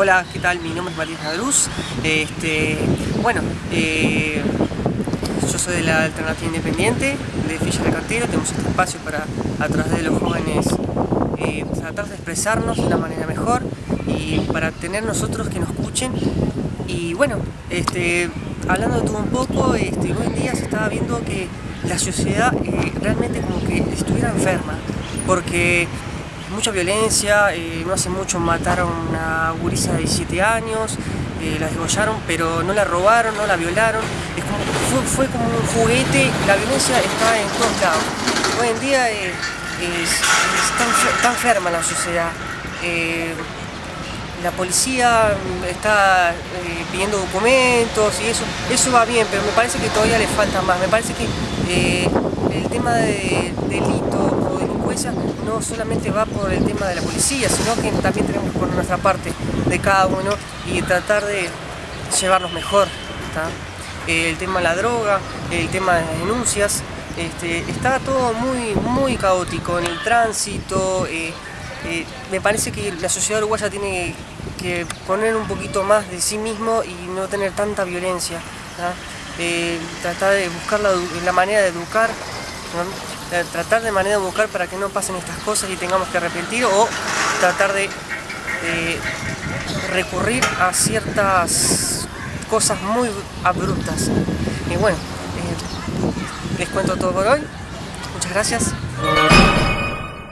Hola, ¿qué tal? Mi nombre es Matías Nadruz. Este, bueno, eh, yo soy de la Alternativa Independiente de Villa de Cartero. Tenemos este espacio para, a través de los jóvenes, eh, tratar de expresarnos de una manera mejor y para tener nosotros que nos escuchen. Y bueno, este, hablando de todo un poco, este, hoy en día se estaba viendo que la sociedad eh, realmente como que estuviera enferma, porque mucha violencia, eh, no hace mucho mataron a una gurisa de 17 años, eh, la desgollaron, pero no la robaron, no la violaron, fue, como un juguete, la violencia está en todos lados. Hoy en día es, está, enferma la sociedad. Eh, la policía está pidiendo documentos y eso, eso va bien, pero me parece que todavía le falta más. Me parece que el tema de delito no solamente va por el tema de la policía, sino que también tenemos que poner nuestra parte de cada uno y tratar de llevarnos mejor. El tema de la droga, el tema de las denuncias, este, está todo muy, muy caótico en el tránsito. Eh, eh, me parece que la sociedad uruguaya tiene que poner un poquito más de sí mismo y no tener tanta violencia. Eh, tratar de buscar la, manera de educar tratar de manera de buscar para que no pasen estas cosas y tengamos que arrepentir o tratar de recurrir a ciertas cosas muy abruptas. Y bueno, eh, les cuento todo por hoy. Muchas gracias.